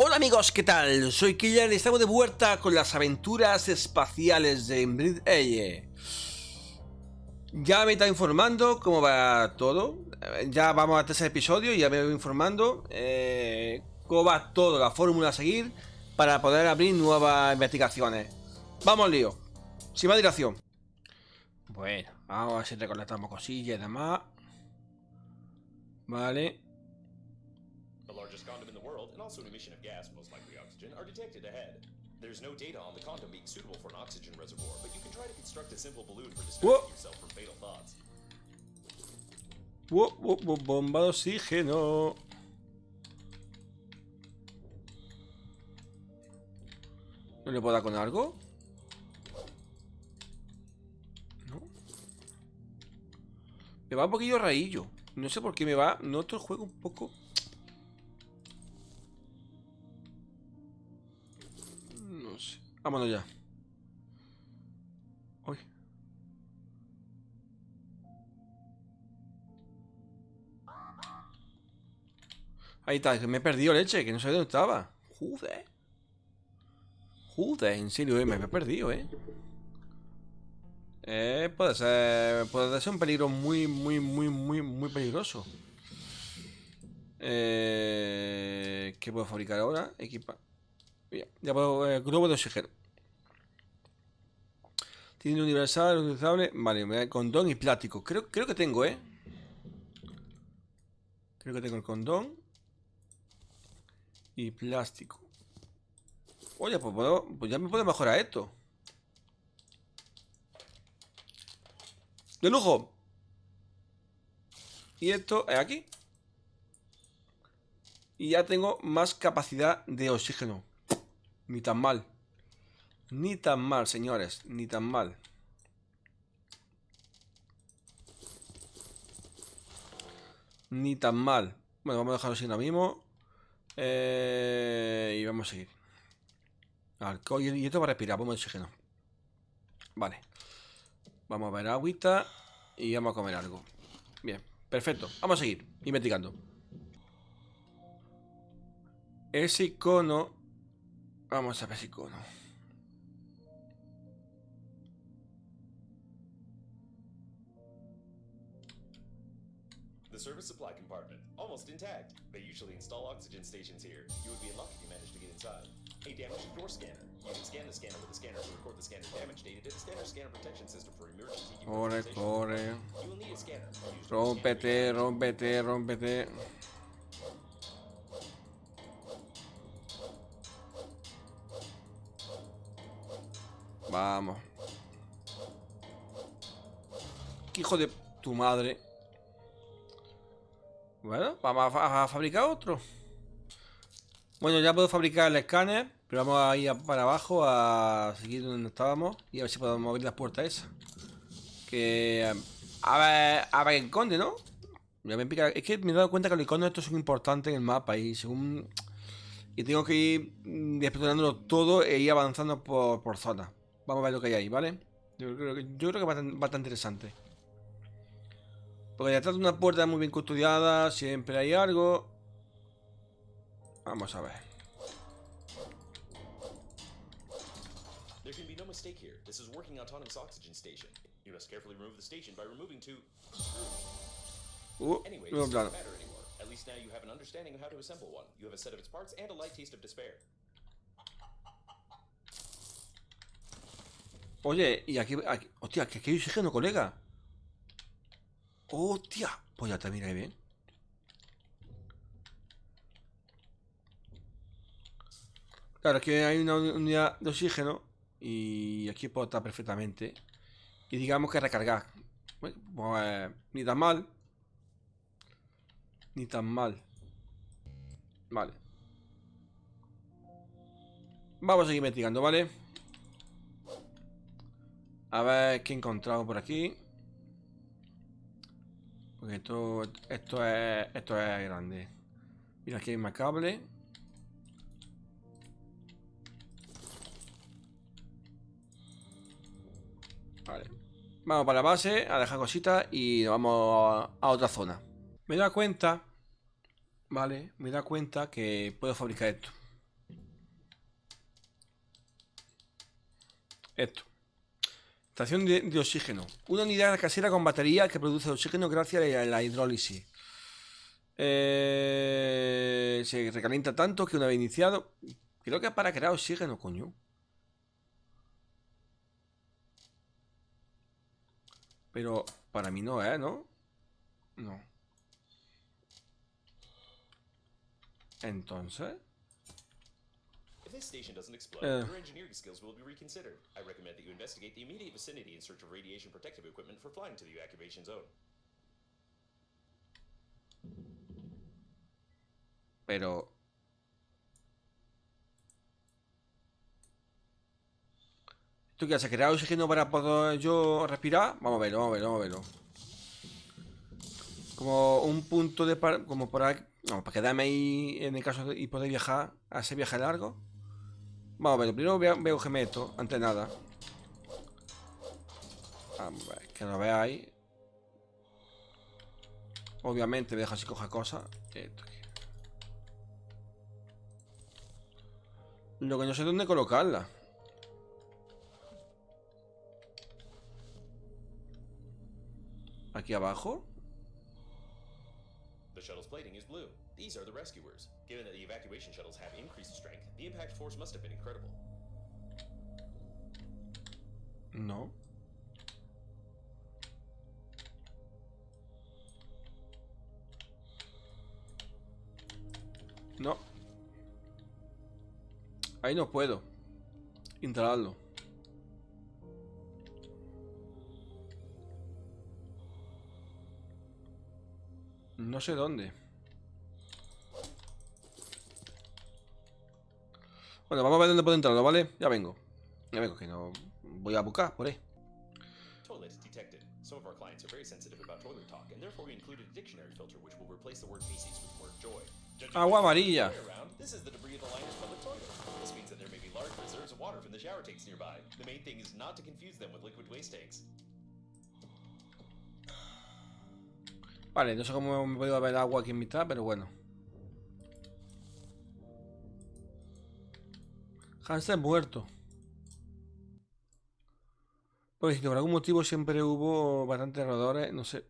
Hola amigos, ¿qué tal? Soy Killer y estamos de vuelta con las aventuras espaciales de Inbreed Eye. Ya me está informando cómo va todo. Ya vamos a tercer episodio y ya me voy informando eh, cómo va todo, la fórmula a seguir para poder abrir nuevas investigaciones. Vamos lío. Sin más dilación. Bueno, vamos a ver si recolectamos cosillas y demás. Vale. The largest condom in the world, and also an emission are detected ahead. There's no data on the condom being suitable for an oxygen reservoir, but you can try to construct a simple balloon for distracting yourself from fatal thoughts. Bomba de oxígeno. ¿No le puedo dar con algo? No. Me va un poquillo raillo. No sé por qué me va. Noto el juego un poco. Vámonos ya. Uy. Ahí está, me he perdido leche, que no sé dónde estaba. Joder. Joder, en serio, eh, me he perdido, eh. Eh, puede ser. Puede ser un peligro muy, muy, muy, muy, muy peligroso. Eh, ¿Qué puedo fabricar ahora? Equipa. Bien, ya puedo. eh, globo de oxígeno. Tiene universal, reutilizable. Vale, condón y plástico. Creo, creo que tengo, eh. Creo que tengo el condón. Y plástico. Oye, pues, puedo- pues ya me puedo mejorar esto. De lujo. Y esto es aquí. Y ya tengo más capacidad de oxígeno. Ni tan mal. Ni tan mal, señores. Ni tan mal. Ni tan mal. Bueno, vamos a dejarlo así ahora mismo. Eh, y vamos a seguir. Alcohol y esto para respirar, vamos oxígeno. Vale. Vamos a ver agüita y vamos a comer algo. Bien, perfecto. Vamos a seguir investigando. Ese icono. Vamos a ver ese icono. The service supply compartment, almost intact. They usually install oxygen stations here. You would be in luck if you managed to get inside. A damaged door scanner. You can scan the scanner with the scanner to record the scanner's damage data to the scanner scanner protection system for emergency Corre, corre. You will need a scanner. Use the Rómpete, scanner- rómpete, rómpete. Vamos. ¿Qué hijo de tu madre? Bueno, vamos a, fa- a fabricar otro. Bueno, ya puedo fabricar el escáner, pero vamos a ir para abajo a seguir donde estábamos y a ver si podemos abrir las puertas esas. Que... A ver, a ver, el conde, ¿no? Es que me he dado cuenta que los iconos estos son importantes en el mapa y según... Y tengo que ir explorándolo todo e ir avanzando por, por zona. Vamos a ver lo que hay ahí, ¿vale? Yo creo que, yo creo que va a estar interesante. Porque detrás de una puerta muy bien custodiada siempre hay algo. Vamos a ver. There can be no mistake here. This is working autonomous oxygen station. You must carefully remove the station by removing two. Uh, Anyway, no, this claro. doesn't matter anymore. At least now you have an understanding of how to assemble one. You have a set of its parts and a light taste of despair. Oye, y aquí, aquí- hostia, que aquí hay oxígeno, colega. Hostia, pues ya te mira bien. Claro, que hay una uni- unidad de oxígeno y aquí puedo estar perfectamente. Y digamos que recargar. Bueno, Pues ni tan mal. Ni tan mal. Vale. Vamos a seguir investigando, ¿vale? A ver qué he encontrado por aquí. Porque esto, esto, es, esto es grande. Mira, aquí hay más cable. Vale. Vamos para la base, a dejar cositas y nos vamos a, a otra zona. Me da cuenta, vale, me da cuenta que puedo fabricar esto. Esto. Estación de, oxígeno. Una unidad casera con batería que produce oxígeno gracias a la hidrólisis. Eh, se recalienta tanto que una vez iniciado... Creo que es para crear oxígeno, coño. Pero para mí no es, ¿no? No. Entonces... If this station doesn't explode, Uh. your engineering skills will be reconsidered. I recommend that you investigate the immediate vicinity in search of radiation protective equipment for flying to the evacuation zone. Pero... ¿Tú qué haces? ¿Crear oxígeno para poder yo respirar? Vamos a verlo, vamos a verlo, vamos a verlo. Como un punto de... par- Como para... No, para quedarme ahí en el caso de... Y poder viajar a ese viaje largo. Vamos a verlo. Primero veo, veo que meto, antes de nada. A ver, que lo veáis. Obviamente me deja así coja cosas. Esto aquí. Lo que no sé dónde colocarla. Aquí abajo. The shuttle's plating is blue. These are the rescuers. Given that the evacuation shuttles have increased strength, the impact force must have been incredible. No. No. Ahí no puedo. Instalarlo. No sé dónde. Bueno, vamos a ver dónde puedo entrarlo, ¿vale? Ya vengo. Ya vengo, que no... Voy a buscar por ahí. Toilet detected. Some of our clients are very sensitive about toilet talk, and therefore we included a dictionary filter which will replace the word feces with the word joy. Judging Agua amarilla. this is the debris of the liner's public toilet. This means that there may be large reserves of water from the shower tanks nearby. The main thing is not to confuse them with liquid waste tanks. Vale, no sé cómo me puedo ver agua aquí en mitad, pero bueno. Hansen muerto. Pues si por algún motivo siempre hubo bastantes roedores, no sé.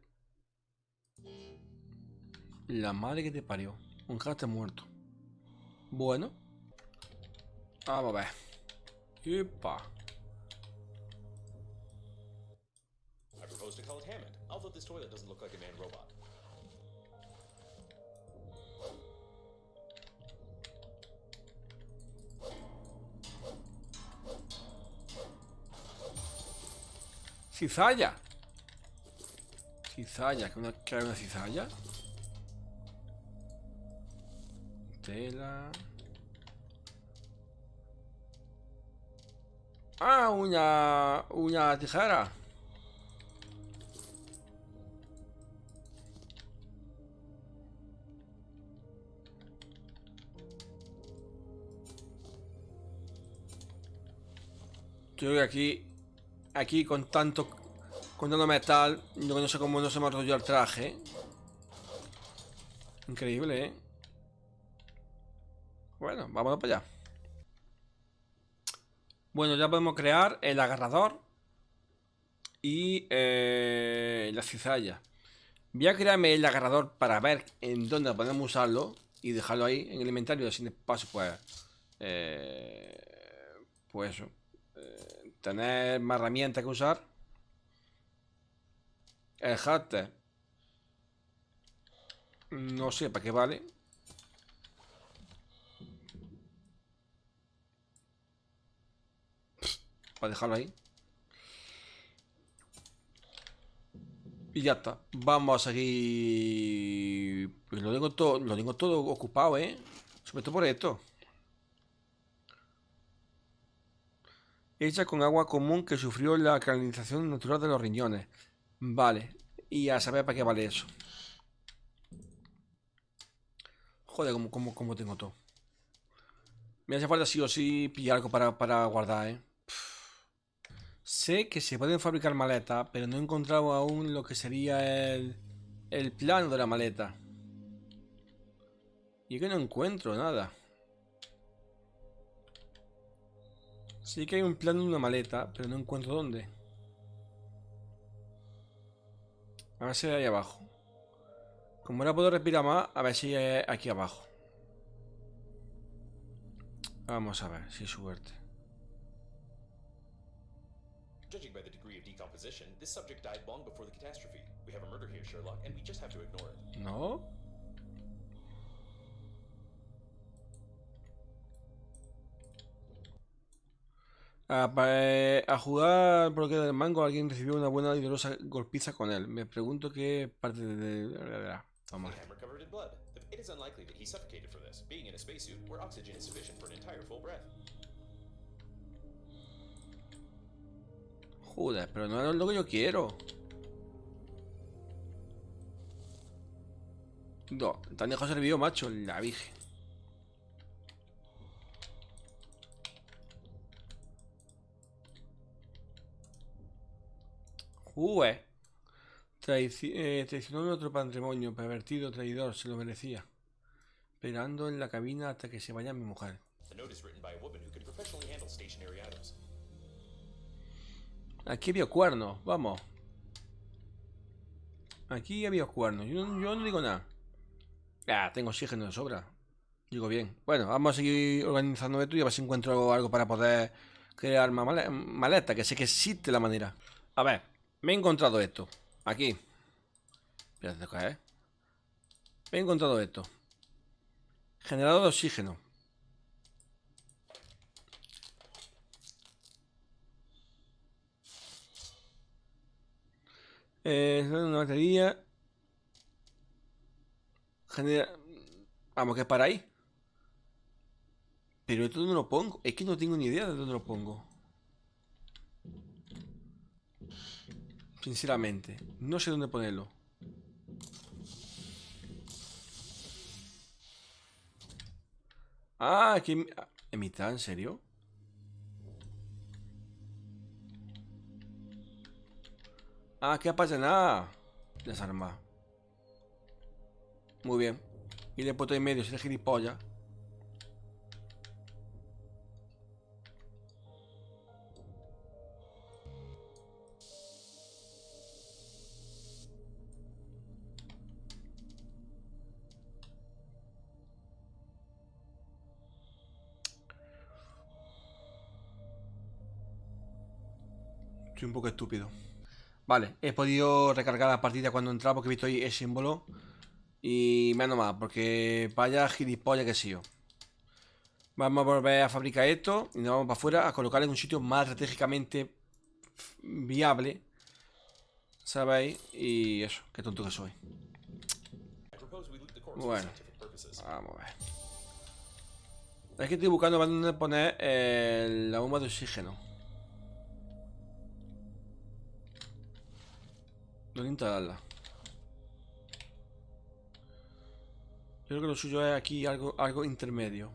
La madre que te parió. Un hámster muerto. Bueno. Vamos a ver. Epa. I propose to call it Hammond, although this toilet doesn't look like a man robot. Cizalla. Cizalla, que una, que una cizalla. Tela. Ah, una, una tijera. Creo que aquí, aquí con tanto, con tanto metal, yo no sé cómo no se me ha roto el traje. Increíble, ¿eh? Bueno, vámonos para allá. Bueno, ya podemos crear el agarrador y eh, la cizalla. Voy a crearme el agarrador para ver en dónde podemos usarlo y dejarlo ahí en el inventario. Así de paso, pues, eh, pues eh, tener más herramientas que usar. El hatter. No sé para qué vale. Para dejarlo ahí. Y ya está. Vamos a seguir. Pues lo tengo todo, lo tengo todo ocupado, ¿eh? Sobre todo por esto. Hecha con agua común que sufrió la canalización natural de los riñones. Vale. Y a saber para qué vale eso. Joder, como, tengo todo. Me hace falta sí o sí pillar algo para, para guardar, ¿eh? Sé que se pueden fabricar maletas, pero no he encontrado aún lo que sería el, el plano de la maleta. Y que no encuentro nada. Sí que hay un plan de una maleta, pero no encuentro dónde. A ver si hay ahí abajo. Como ahora puedo respirar más, a ver si hay aquí abajo. Vamos a ver, si suerte. Judging by the degree of decomposition, this subject died long before the catastrophe. We have a murder here, Sherlock, and we just have to ignore it. ¿No? A, pa- a jugar por lo que del mango, alguien recibió una buena y dolorosa golpiza con él. Me pregunto qué parte de... Vamos. It is unlikely that he suffocated from this, being in a spacesuit where oxygen is sufficient for an entire full breath. Joder, pero no es lo que yo quiero. No, tan lejos el macho, la virgen. Joder. Traici- eh, traicionó nuestro patrimonio, pervertido, traidor, se lo merecía. Esperando en la cabina hasta que se vaya mi mujer. Aquí había cuernos, vamos. Aquí había cuernos. Yo, no- yo no digo nada. Ah, tengo oxígeno de sobra. Digo bien. Bueno, vamos a seguir organizando esto y a ver si encuentro algo, para poder crear maleta, que sé que existe la manera. A ver, me he encontrado esto. Aquí. Espérate, ¿qué es? Me he encontrado esto. Generador de oxígeno. Eh, una batería. Genera. Vamos, que es para ahí. Pero esto dónde lo pongo. Es que no tengo ni idea de dónde lo pongo. Sinceramente, no sé dónde ponerlo. Ah, aquí en, en mitad, ¿en serio? Ah, ¿qué pasa? Nada. Desarmar. Muy bien. Y le he puesto medio, si es gilipollas. Un poco estúpido. Vale, he podido recargar la partida cuando entraba porque he visto ahí el símbolo. Y menos mal, porque vaya gilipollas que sí. Vamos a volver a fabricar esto y nos vamos para afuera a colocarlo en un sitio más estratégicamente viable. ¿Sabéis? Y eso, qué tonto que soy. Bueno. Vamos a ver. Es que estoy buscando dónde poner eh, la bomba de oxígeno. ¿Dónde instalarla? Yo creo que lo suyo es aquí algo, algo intermedio.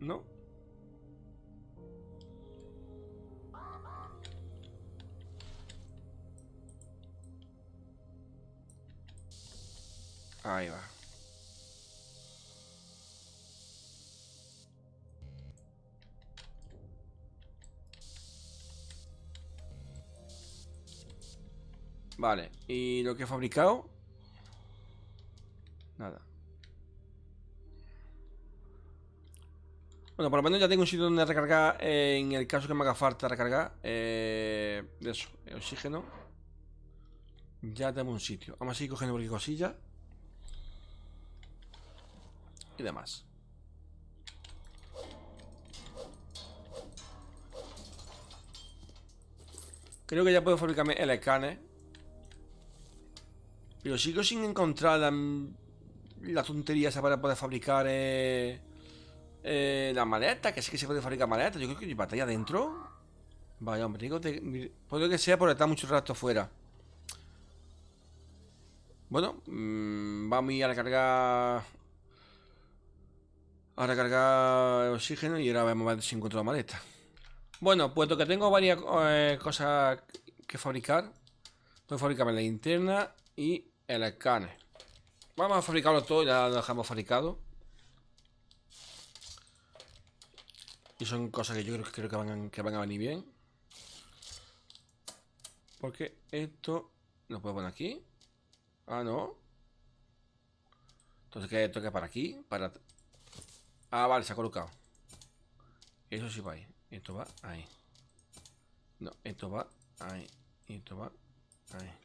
¿No? Ahí va. Vale, y lo que he fabricado. Nada. Bueno, por lo menos ya tengo un sitio donde recargar eh, en el caso que me haga falta recargar. Eh, eso, el oxígeno. Ya tengo un sitio. Vamos a seguir cogiendo cualquier cosilla. Y demás. Creo que ya puedo fabricarme el escáner. Pero sigo sin encontrar la, tontería esa para poder fabricar eh, eh, la maleta. Que sí que se puede fabricar maleta. Yo creo que hay batalla adentro. Vaya, hombre, digo, te- puede que sea por estar mucho rato fuera. Bueno, mm, vamos a ir a recargar. A recargar oxígeno y ahora vamos a ver si encuentro la maleta. Bueno, puesto que tengo varias eh, cosas que fabricar, tengo que fabricarme la linterna y el escáner. Vamos a fabricarlo todo, ya lo dejamos fabricado. Y son cosas que yo creo, que, van, que van a venir bien. Porque esto lo puedo poner aquí. Ah, no. Entonces, ¿qué toca para aquí? Para... Ah, vale, se ha colocado. Eso sí va ahí. Esto va ahí. No, esto va ahí. Esto va ahí.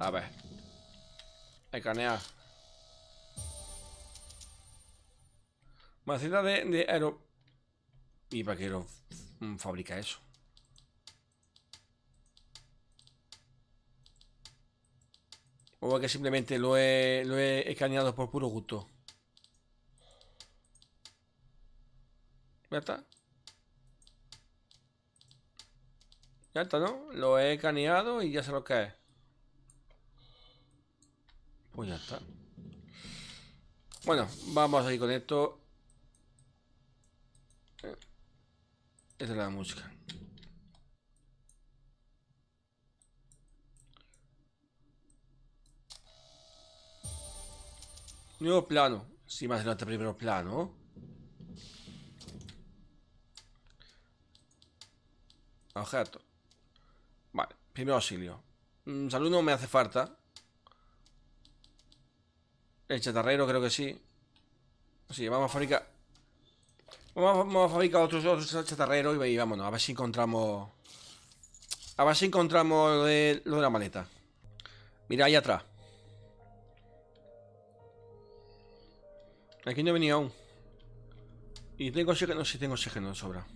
A ver. Escanear. Maceta de, de aero... ¿Y para qué lo fabrica eso? O es que simplemente lo he, lo he escaneado por puro gusto. Ya está. Ya está, ¿no? Lo he escaneado y ya sé lo que es. Pues ya está. Bueno, vamos a ir con esto. Esta es la música. Nuevo plano. Sí, más adelante primero plano. Objeto. Vale, primero auxilio. Mm, salud no me hace falta. El chatarrero creo que sí. Sí, vamos a fabricar... Vamos a, fabricar otros, otros chatarreros y vámonos. A ver si encontramos... A ver si encontramos lo de, lo de la maleta. Mira, ahí atrás. Aquí no he venido aún. Y tengo oxígeno, sí tengo oxígeno de sobra.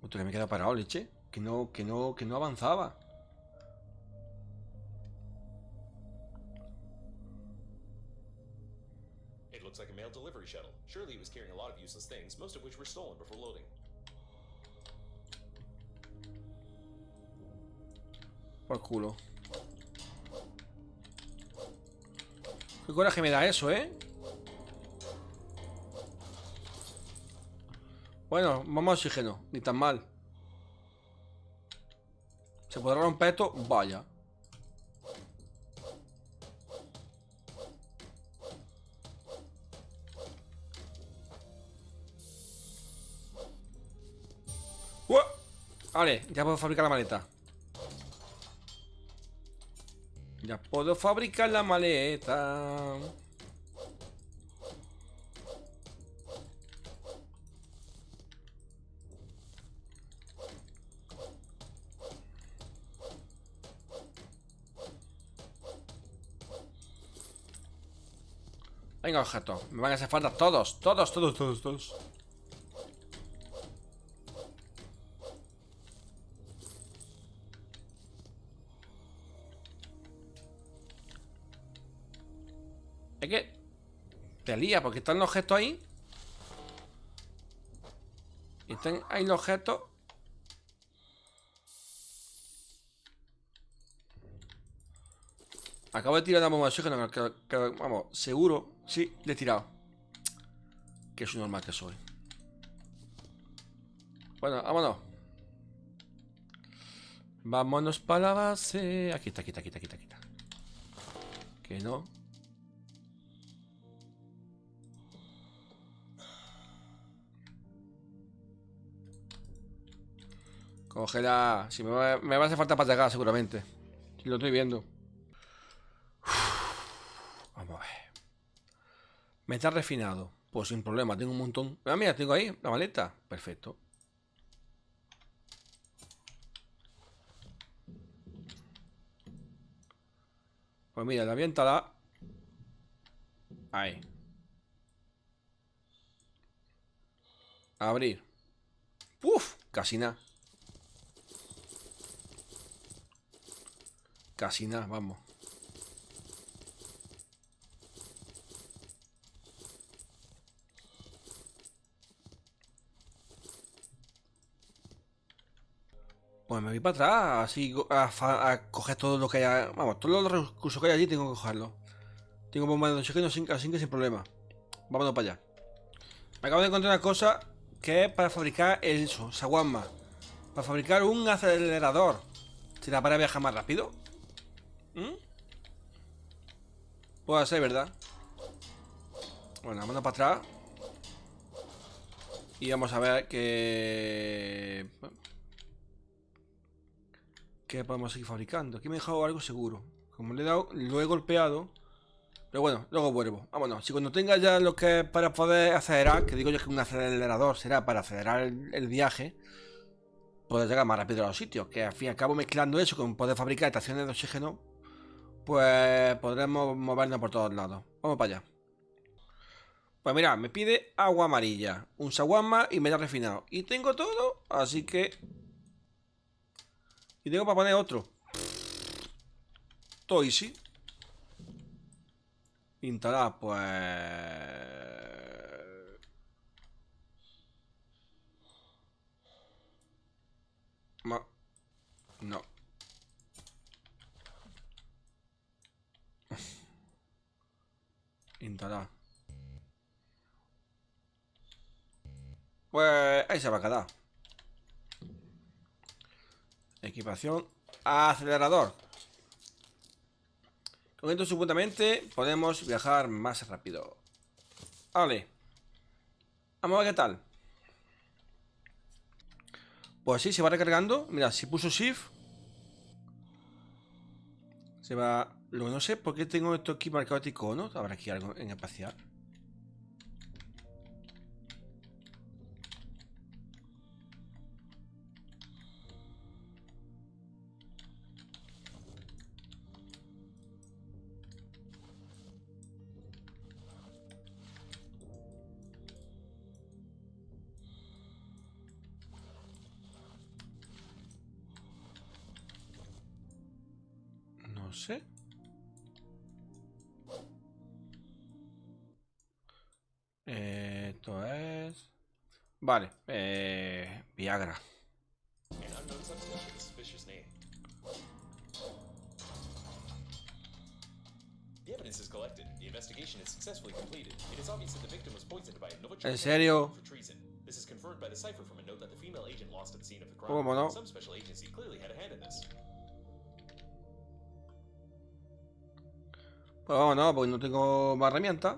Otro que me queda parado, leche. Que no, que no, que no avanzaba. Surely it was carrying a lot of useless things, most of which were stolen before loading. Por culo. Qué coraje me da eso, ¿eh? Bueno, vamos a oxígeno. Ni tan mal. ¿Se podrá romper esto? Vaya. Vale, ya puedo fabricar la maleta. Ya puedo fabricar la maleta. Venga, objeto. Me van a hacer falta todos, todos, todos, todos, todos. Porque están los objetos ahí. Están ahí los objetos. Acabo de tirar la bomba de oxígeno, que, vamos, seguro, sí, le he tirado. Que es un normal que soy. Bueno, vámonos. Vámonos para la base. Aquí está, aquí está, aquí está, aquí está. Que no. Cógela. Si me va, me va a hacer falta para llegar, seguramente. Si lo estoy viendo. Vamos a ver. Metal refinado. Pues sin problema, tengo un montón. Ah, mira, tengo ahí la maleta. Perfecto. Pues mira, la aviéntala. Ahí. Abrir. Uf, casi nada. Casi nada, vamos. Pues me voy para atrás, así a, coger todo lo que haya. Vamos, todos los recursos que hay allí tengo que cogerlos. Tengo bomba de oxígeno sin, así que sin problema. Vámonos para allá. Me acabo de encontrar una cosa que es para fabricar eso, Saguama. Para fabricar un acelerador. ¿Será para viajar más rápido? ¿Mm? Puede ser, ¿verdad? Bueno, vámonos para atrás. Y vamos a ver qué... ¿Qué podemos seguir fabricando? Aquí me he dejado algo seguro. Como le he dado, lo he golpeado. Pero bueno, luego vuelvo. Vámonos. Si cuando tenga ya lo que es para poder acelerar, que digo yo que un acelerador será para acelerar el, viaje, poder llegar más rápido a los sitios. Que al fin y al cabo, mezclando eso con poder fabricar estaciones de oxígeno, pues podremos movernos por todos lados. Vamos para allá. Pues mira, me pide agua amarilla, un saguama y metal refinado. Y tengo todo, así que... Y tengo para poner otro. Todo easy. Instalar, pues... No. Instalar. Pues ahí se va a quedar. Equipación. Acelerador. Con esto supuestamente podemos viajar más rápido. Vale. Vamos a ver qué tal. Pues sí, se va recargando. Mira, si puso Shift. Se va... Que no sé por qué tengo esto aquí marcado este icono. Habrá aquí algo en espacial. Esto es... Vale, eh, Viagra. ¿En serio? ¿Cómo no? Oh, no, porque no tengo más herramientas.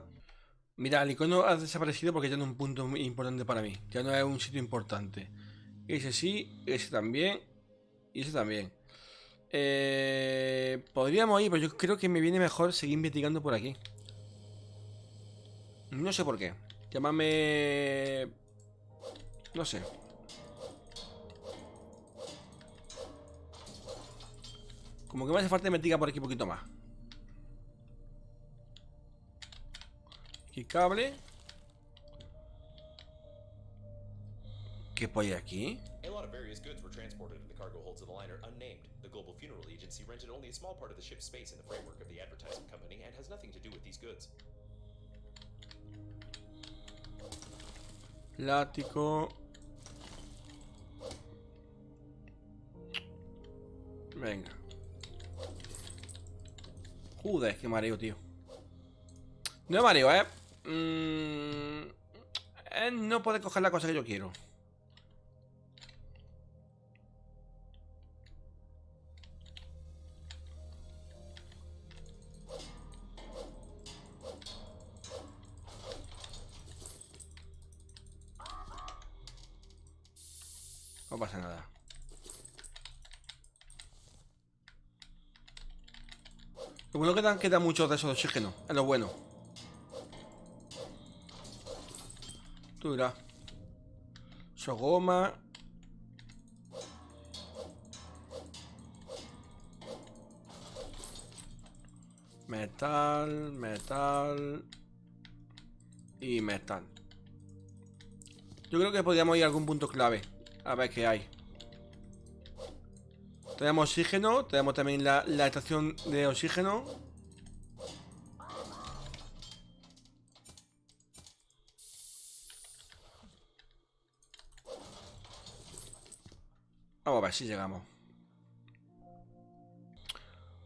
Mira, el icono ha desaparecido porque ya no es un punto muy importante para mí. Ya no es un sitio importante. Ese sí, ese también. Y ese también. Eh, podríamos ir, pero yo creo que me viene mejor seguir investigando por aquí. No sé por qué. Llámame... No sé. Como que me hace falta investigar por aquí un poquito más. Cable. ¿Qué hay aquí? A lot of various goods were transported in the cargo holds of the liner unnamed. The Global Funeral Agency rented only a small part of the ship's space in the framework of the advertising company and has nothing to do with these goods. Lático. Venga. Joder, qué mareo, tío. No mareo, ¿eh? Mmm, no puede coger la cosa que yo quiero. No pasa nada. Lo bueno que dan queda mucho de esos oxígeno. Es lo bueno. Eso goma. Metal, metal y metal. Yo creo que podríamos ir a algún punto clave. A ver qué hay. Tenemos oxígeno, tenemos también la estación de oxígeno. Vamos a ver si llegamos.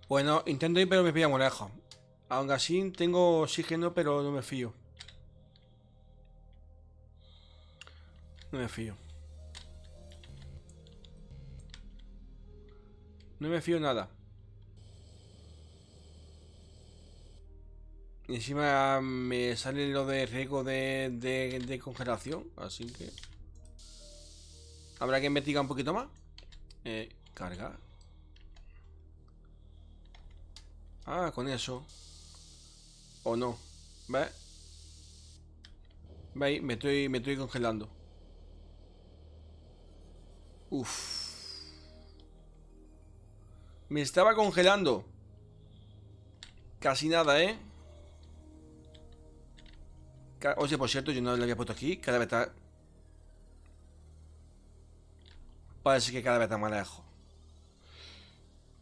Bueno, intento ir, pero me pilla muy lejos. Aún así, tengo oxígeno, pero no me fío. No me fío. No me fío nada. Y encima me sale lo de riesgo de, de congelación, así que... Habrá que investigar un poquito más. Eh, cargar. Ah, con eso. O no. ¿Ves? ¿Veis? Me estoy, me estoy congelando. Uf. Me estaba congelando. Casi nada, ¿eh? Oye, por cierto, yo no lo había puesto aquí. Cada vez está... Parece que cada vez está más lejos.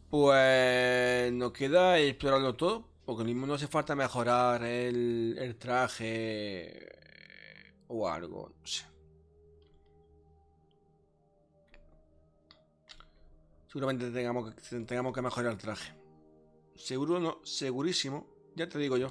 Pues... Nos queda explorarlo todo. Porque mismo no hace falta mejorar el, traje... O algo, no sé. Seguramente tengamos que, tengamos que mejorar el traje. Seguro no, segurísimo. Ya te digo yo.